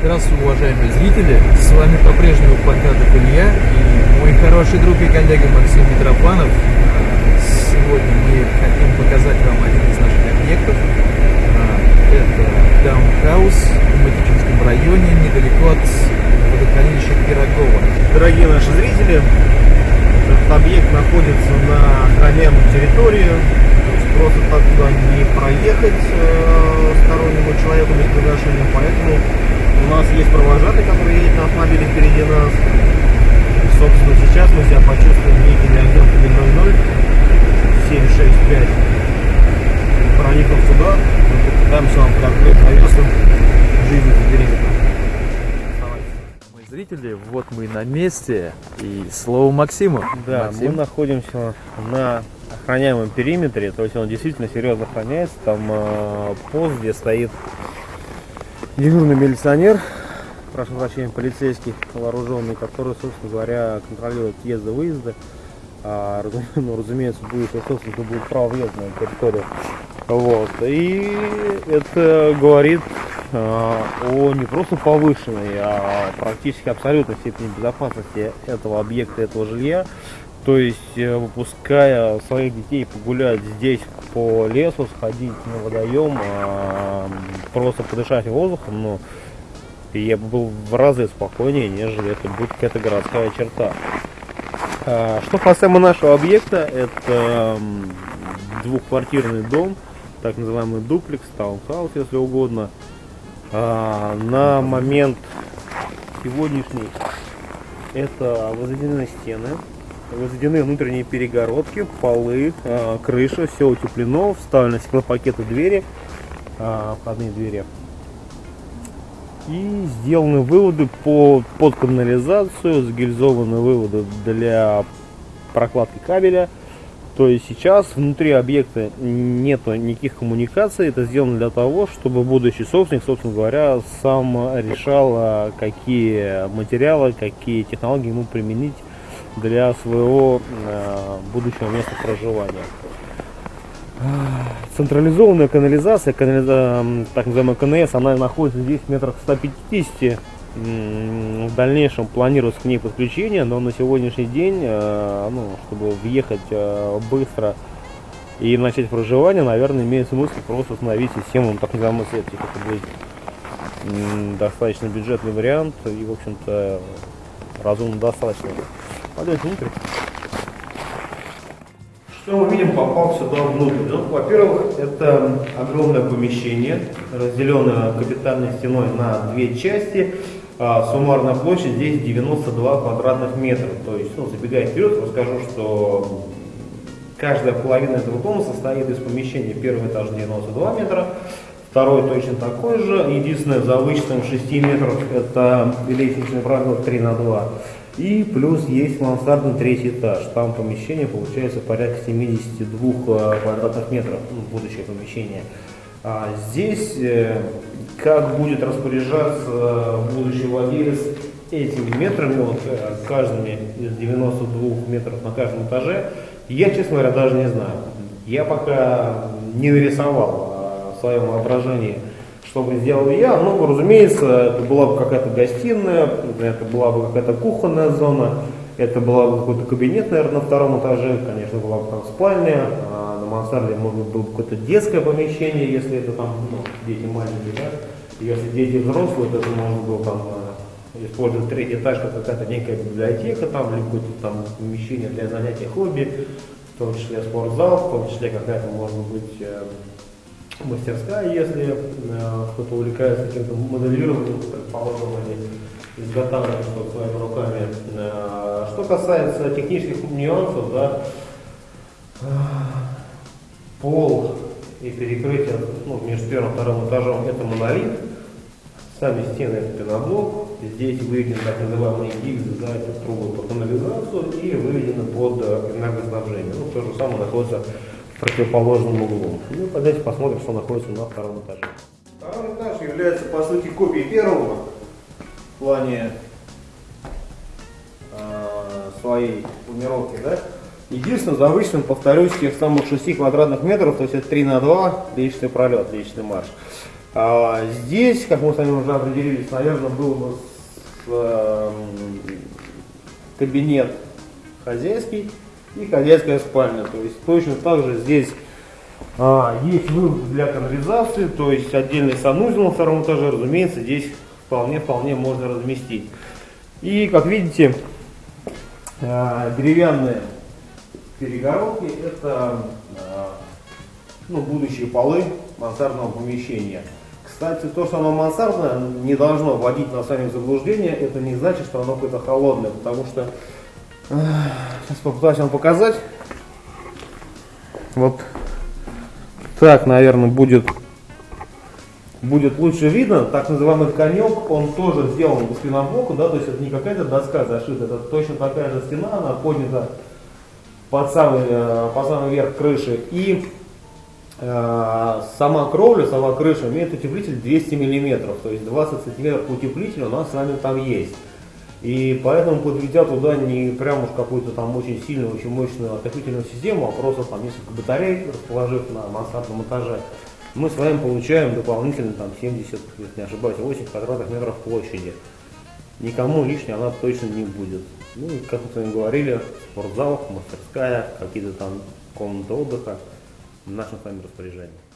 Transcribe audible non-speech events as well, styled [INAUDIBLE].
Здравствуйте, уважаемые зрители! С вами по-прежнему Панкратов Илья и мой хороший друг и коллега Максим Митрофанов. Сегодня мы хотим показать вам один из наших объектов. Это даунхаус в Матичинском районе, недалеко от водохранилища Пирогова. Дорогие наши зрители, этот объект находится на охраняемой территории, просто так туда не проехать э, стороннему человеку без приглашения, поэтому у нас есть провожатый, который едет на автомобиле впереди нас. Собственно, сейчас мы себя почувствуем некими огнемками 00 765. Проникнув сюда, мы попытаемся вам открыть завесу жизни за периметром. Зрители, вот мы на месте, и слово Максиму. Да, Максим. мы находимся на охраняемом периметре, то есть он действительно серьезно охраняется, там э, пост, где стоит дежурный милиционер, прошу прощения, полицейский вооруженный, который, собственно говоря, контролирует въезды, выезды. А, [LAUGHS] ну, разумеется, будет, собственно, будет право въезда на территорию. Вот. И это говорит а, о не просто повышенной, а практически абсолютной степени безопасности этого объекта, этого жилья. То есть, э, выпуская своих детей погулять здесь по лесу, сходить на водоем, а, просто подышать воздухом, но я бы был в разы спокойнее, нежели это будет какая-то городская черта. А, что касаемо нашего объекта, это двухквартирный дом, так называемый дуплекс, таунхаус, если угодно. А, на момент сегодняшний это возведены стены, возведены внутренние перегородки, полы, а, крыша, все утеплено, вставлены стеклопакеты двери, а, входные двери. И сделаны выводы по, под канализацию, сгильзованы выводы для прокладки кабеля. То есть сейчас внутри объекта нету никаких коммуникаций. Это сделано для того, чтобы будущий собственник, собственно говоря, сам решал, а, какие материалы, какие технологии ему применить для своего э, будущего места проживания. Централизованная канализация, канализа, так называемая КНС, она находится здесь в метрах 150. В дальнейшем планируется к ней подключение, но на сегодняшний день, э, ну, чтобы въехать э, быстро и начать проживание, наверное, имеет смысл просто установить систему так называемой септик. Это будет достаточно бюджетный вариант и, в общем-то, разумно достаточно. Пойдемте внутрь. Что мы видим, попав сюда внутрь? Ну, во-первых, это огромное помещение, разделенное капитальной стеной на две части. А, суммарная площадь здесь 92 квадратных метра. То есть, ну, забегая вперед, расскажу, что каждая половина этого дома состоит из помещения. Первый этаж 92 метра, второй точно такой же. Единственное, за вычетом 6 метров это лестничный пролет 3 на 2. И плюс есть мансардный третий этаж. Там помещение получается порядка 72 э, квадратных метров, ну, будущее помещение. А здесь э, как будет распоряжаться э, будущий владелец этими метрами, вот каждыми из 92 метров на каждом этаже, я, честно говоря, даже не знаю. Я пока не нарисовал в своем воображении что бы сделал я? Ну, разумеется, это была бы какая-то гостиная, это была бы какая-то кухонная зона, это была бы какой-то кабинет, наверное, на втором этаже, конечно, была бы там спальня, а на мансарде, может было бы какое-то детское помещение, если это там, ну, дети маленькие, да, если дети взрослые, то это можно было там э, использовать третий этаж как какая-то некая библиотека, там, или какое-то там помещение для занятий хобби, в том числе спортзал, в том числе какая-то, может быть, э, мастерская, если э, кто-то увлекается каким-то моделированием, предположим, или изготавливанием своими руками. Э, что касается технических нюансов, да, э, пол и перекрытие ну, между первым и вторым этажом это монолит, сами стены это пеноблок, здесь выведены так называемые гильзы, да, это трубы по канализацию и выведены под энергоснабжение. Ну, то же самое находится противоположном углу. Ну, давайте посмотрим, что находится на втором этаже. Второй этаж является, по сути, копией первого в плане э, своей планировки, да? Единственное, за вычетом, повторюсь, тех самых 6 квадратных метров, то есть это 3 на 2, личный пролет, личный марш. А здесь, как мы с вами уже определились, наверное, был бы э, кабинет хозяйский и хозяйская спальня. То есть точно так же здесь а, есть вывод для канализации, то есть отдельный санузел на втором этаже, разумеется, здесь вполне-вполне можно разместить. И, как видите, а, деревянные перегородки, это а, ну, будущие полы мансардного помещения. Кстати, то, что оно мансардное, не должно вводить нас с вами в заблуждение. Это не значит, что оно какое-то холодное, потому что... Сейчас попытаюсь вам показать. Вот так, наверное, будет, будет лучше видно. Так называемый конек, он тоже сделан по спинобоку, да, то есть это не какая-то доска зашита, это точно такая же стена, она поднята под самый, э, под самый верх крыши. И Э, сама кровля, сама крыша имеет утеплитель 200 мм, то есть 20 см утеплителя у нас с вами там есть. И поэтому подведя туда не прям уж какую-то там очень сильную, очень мощную отопительную систему, а просто там несколько батарей, расположив на мансардном этаже, мы с вами получаем дополнительно там 70, если не ошибаюсь, 8 квадратных метров площади. Никому лишней она точно не будет. Ну и как мы с вами говорили, спортзал, мастерская, какие-то там комнаты отдыха в нашем с вами распоряжении.